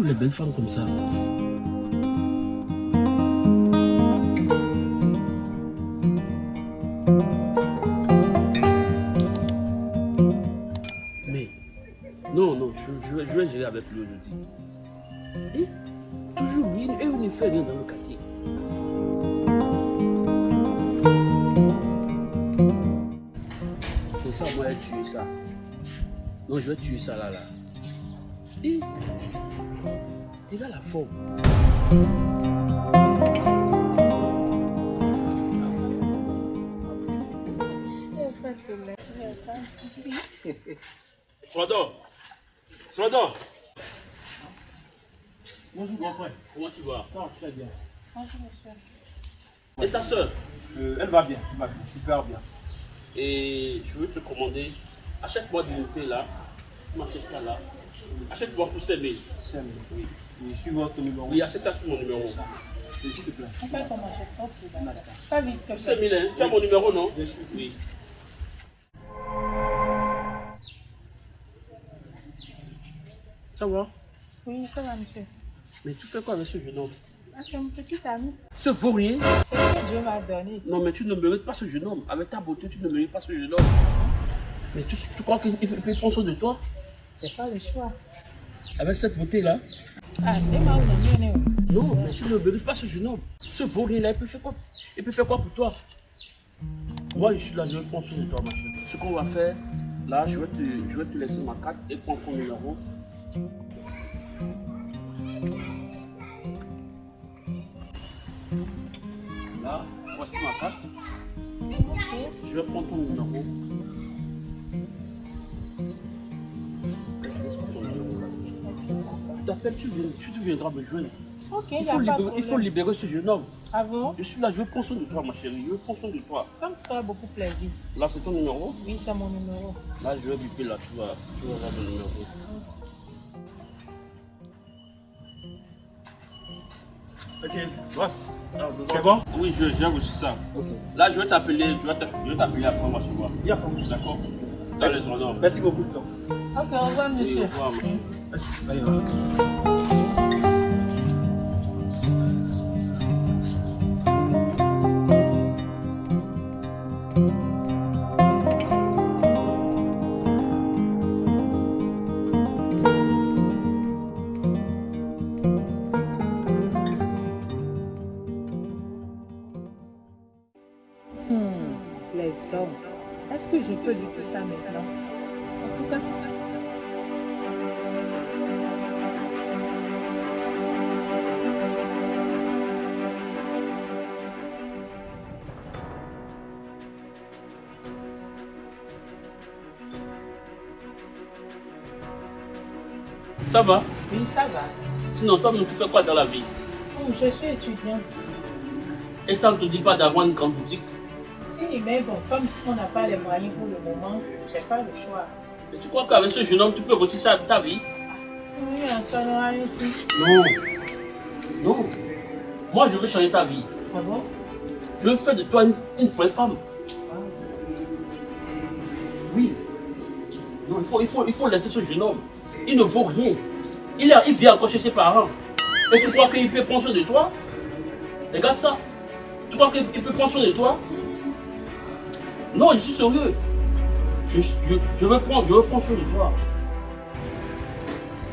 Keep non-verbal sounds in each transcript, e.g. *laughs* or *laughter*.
les belles femmes comme ça Mais, non, non, je, vais, gérer avec lui aujourd'hui. Toujours lui, et on ne fait rien dans le quartier. C'est ça, moi, tué ça. Non, je vais tuer ça là, là. Et, il a la forme. Frodon Frodon Bonjour grand frère. Comment tu vas? Ça va très bien. Et ta soeur Euh, elle va bien, elle va bien, super bien. Et je veux te commander, achète-moi du thé là, tu m'achètes ça là, achète-moi pour s'aimer. C'est oui. Je suis votre numéro. Oui, achète ça sur mon numéro. S'il te plaît. En fait, on m'achète pas vite. 5000, hein Tu as mon numéro, non? Bien sûr. Oui. Ça va? Oui, ça va, monsieur. Mais tu fais quoi avec ce jeune homme? Ah, c'est mon petit ami. Ce vaurien C'est ce que Dieu m'a donné. Non, mais tu ne mérites pas ce jeune homme. Avec ta beauté, tu ne mérites pas ce jeune homme. Mais tu, tu crois qu'il peut peut prendre soin de toi? C'est pas le choix. Avec cette beauté-là Ah, et ma ou la mienne, Non, mais tu ne mérites pas ce jeune homme. Ce vaurien-là, il peut faire quoi? Il peut faire quoi pour toi? Moi, je suis là, je vais prendre soin de toi, ma chérie. Ce qu'on va faire, là, je vais, te, je vais te laisser ma carte et prendre ton numéro. Là, voici ma carte. Je vais prendre ton numéro. Tu t'appelles, tu, viens- tu, tu viendras me joindre. Ok, Il faut, libérer, il faut problème. libérer ce jeune homme. Ah bon? Je suis là, je veux prendre soin de toi, ma chérie. Je veux prendre soin de toi. Ça me ferait beaucoup plaisir. Là, c'est ton numéro? Oui, c'est mon numéro. Là, je vais biper là, tu vas, tu vas avoir mon numéro. Ok, boss. C'est bon? Oui, je- j'ai reçu ça. Là, je vais t'appeler, je vais t'a- je vais t'appeler après moi, tu vois. Il n'y a pas de souci. D'accord Merci beaucoup. donc. Ok, au revoir, monsieur. Au revoir, ma- Allez, voilà. Hmm, les hommes. Est-ce que je peux tout ça maintenant? En tout cas, Ça va? Oui, ça va. Sinon, toi, tu fais quoi dans la vie? Oh, je suis étudiante. Et ça ne te dit pas d'avoir une grande boutique? Mais bon, comme on n'a pas les moyens pour le moment, j'ai pas le choix. Et tu crois qu'avec ce jeune homme, tu peux réussir ça ta vie? Oui, un. Non. Non. Moi, je veux changer ta vie. Ah bon? Je veux faire de toi une, une vraie femme. Oui. Non, il faut, il, faut, il faut laisser ce jeune homme. Il ne vaut rien. Il, il vient encore chez ses parents. Et tu crois qu'il peut prendre soin de toi? Regarde ça. Tu crois qu'il peut prendre soin de toi? Non, je suis sérieux. Je, je, je veux prendre, je veux prendre soin de toi.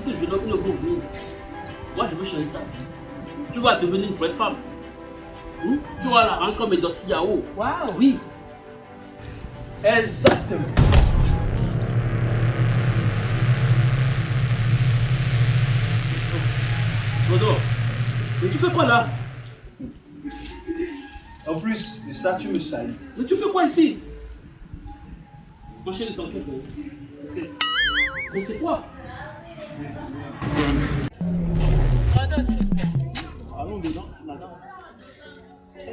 Ce jeune homme il ne vaut rien. Moi, je veux changer ta vie. Tu vas devenir une vraie femme. Hmm? Tu vas la ranger comme un dossier Yao. Waouh Oui. Exactement. Dodo, mais tu fais quoi là? En plus de ça, tu me salis. Mais tu fais quoi ici? Ma chérie, t'inquiète. Ok. Mais c'est quoi Pardon, s'il te plaît. Allons dedans, madame. Je.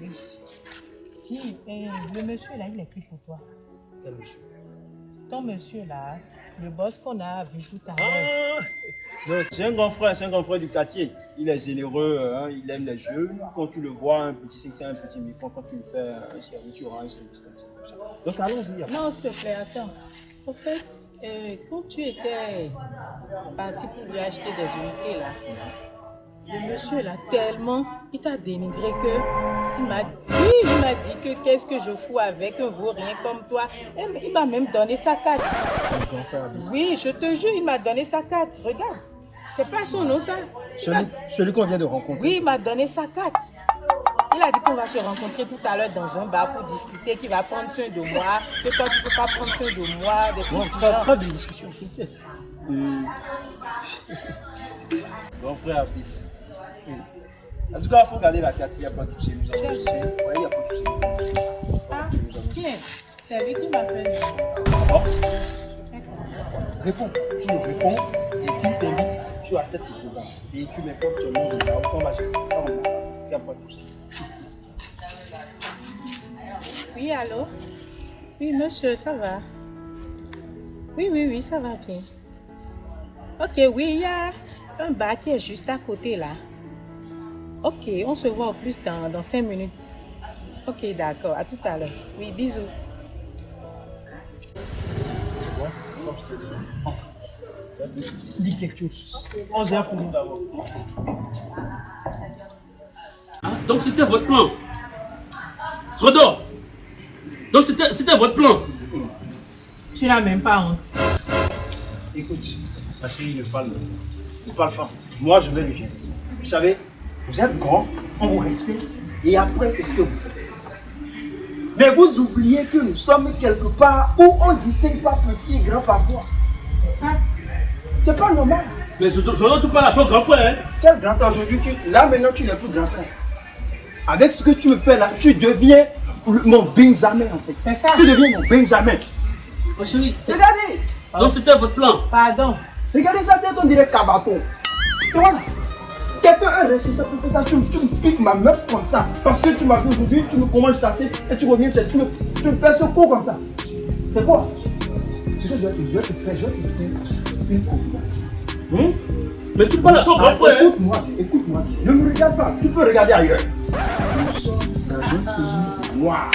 Oui. Dis, eh, le monsieur là, il est qui pour toi Quel monsieur Ton monsieur là, le boss qu'on a vu tout à l'heure. Ah C'est un grand frère, c'est un grand frère du quartier. Il est généreux, hein, il aime les jeux. Quand tu le vois, un petit c'est un petit micro, quand tu le fais un service, tu auras un service. Donc allons-y. Non, s'il te plaît, attends. En fait, Euh, quand tu étais parti pour lui acheter des unités là, le monsieur là tellement, il t'a dénigré que il m'a oui, il m'a dit que qu'est-ce que je fous avec un vaurien comme toi. Et il m'a même donné sa carte. Oui, je te jure, il m'a donné sa carte. Regarde, c'est pas son nom ça. Celui, celui qu'on vient de rencontrer. Oui, il m'a donné sa carte. Il a dit qu'on va se rencontrer tout à l'heure dans un bar pour discuter, qu'il va prendre soin de moi, que toi tu peux pas prendre soin de moi, des Bon, du pas, de discussion, t'inquiète. *laughs* Bon frère Abis. En tout cas, il faut garder la carte, il n'y a pas de souci. Nous avons Ouais, il n'y a pas de souci. Ah, tiens, c'est lui qui m'appelle. Bon. Réponds. Tu me réponds. Et s'il t'invite, tu acceptes le programme. Et tu m'informes le nom de va chez Il n'y a pas de souci. Oui, allô? Oui, monsieur, ça va? Oui, oui, oui, ça va bien. Ok, oui, il y a un bar qui est juste à côté là. Ok, on se voit au plus dans, dans 5 minutes. Ok, d'accord, à tout à l'heure. Oui, bisous. Comme je te dis. Dis quelque chose. 11 heures pour nous d'abord. Hein? Donc c'était votre plan. Srodo Donc c'était c'était votre plan. Tu n'as même pas honte. Écoute, ma chérie, ne parle ne parle pas. Moi, je vais le gérer. Vous savez, vous êtes grand, on vous respecte, et après, c'est ce que vous faites. Mais vous oubliez que nous sommes quelque part où on ne distingue pas petit et grand parfois. C'est pas normal. Mais Srodo, tu parles à ton grand frère. Hein? Quel grand frère aujourd'hui tu... Là maintenant tu n'es plus grand frère. Avec ce que tu me fais là, tu deviens mon Benjamin en fait. C'est ça. Tu deviens mon Benjamin. Chérie, c'est- Regardez, donc c'était votre plan. Pardon. regardez sa tête, on dirait Kabaton. Et voilà. Quelqu'un est responsable pour faire ça, tu, me- tu me piques ma meuf comme ça. Parce que tu m'as vu aujourd'hui, tu me commandes ta et tu reviens, tu me, tu me fais ce coup comme ça. C'est quoi? Ce que je vais te, je vais te faire, je vais te faire une confiance. Hein? Mais tu parles à ton grand frère. Écoute-moi, écoute-moi. Ne me regarde pas. Tu peux regarder ailleurs. Nous sommes dans un pays noir.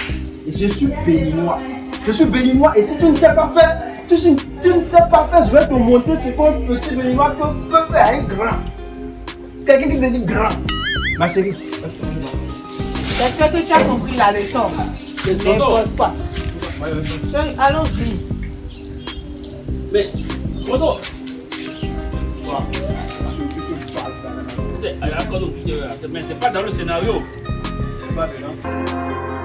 Et je suis béninois. Je suis béninois et si tu ne sais pas faire, tu, tu ne sais pas faire, je vais te montrer ce qu'un petit béninois peut faire un grand. Quelqu'un qui se dit grand. Ma chérie, J'espère que tu as compris la leçon? C'est N'importe quoi. Chérie, Allons-y. Mais euh, mais c'est pas dans le scénario. C'est pas dedans.